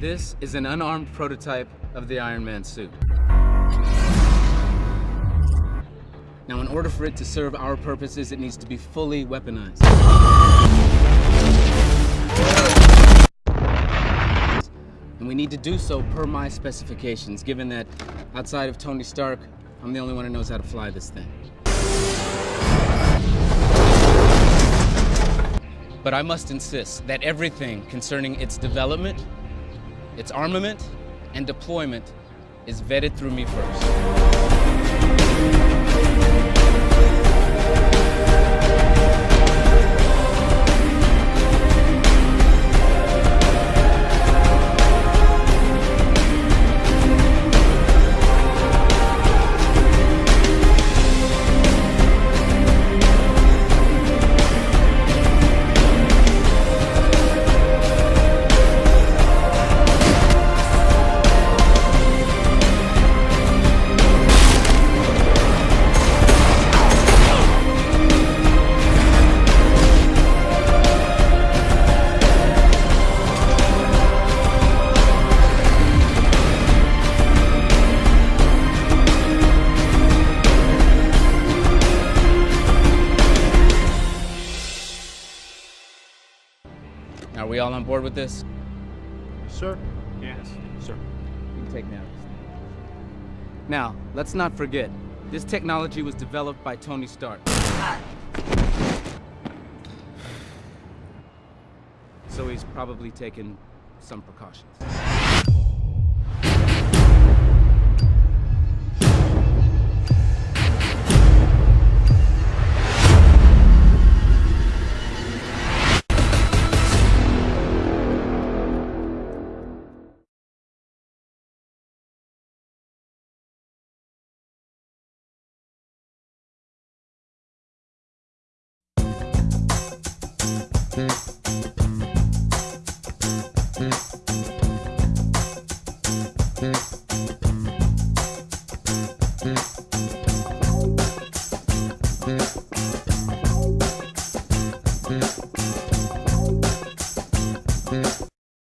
This is an unarmed prototype of the Iron Man suit. Now, in order for it to serve our purposes, it needs to be fully weaponized. And we need to do so per my specifications, given that outside of Tony Stark, I'm the only one who knows how to fly this thing. But I must insist that everything concerning its development, its armament, and deployment is vetted through me first. Are we all on board with this? Sir? Yes, sir. You can take me out. Now, let's not forget, this technology was developed by Tony Stark. So he's probably taken some precautions. Mm.